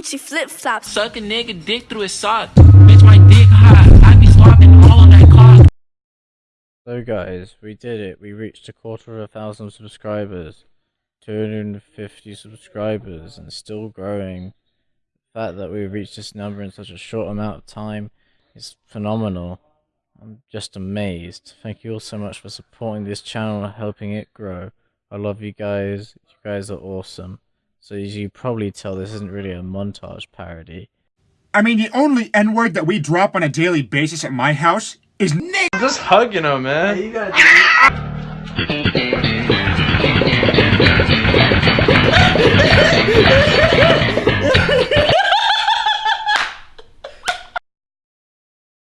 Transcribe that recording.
Gucci flip flops. Suck a nigga dick through his sock. Bitch, my dick hot. I be slopping all on that cock. So guys, we did it. We reached a quarter of a thousand subscribers. 250 subscribers and still growing. The fact that we reached this number in such a short amount of time is phenomenal. I'm just amazed. Thank you all so much for supporting this channel and helping it grow. I love you guys. You guys are awesome. So as you probably tell, this isn't really a montage parody. I mean, the only N word that we drop on a daily basis at my house is nigga. Just hugging him, man. you gotta do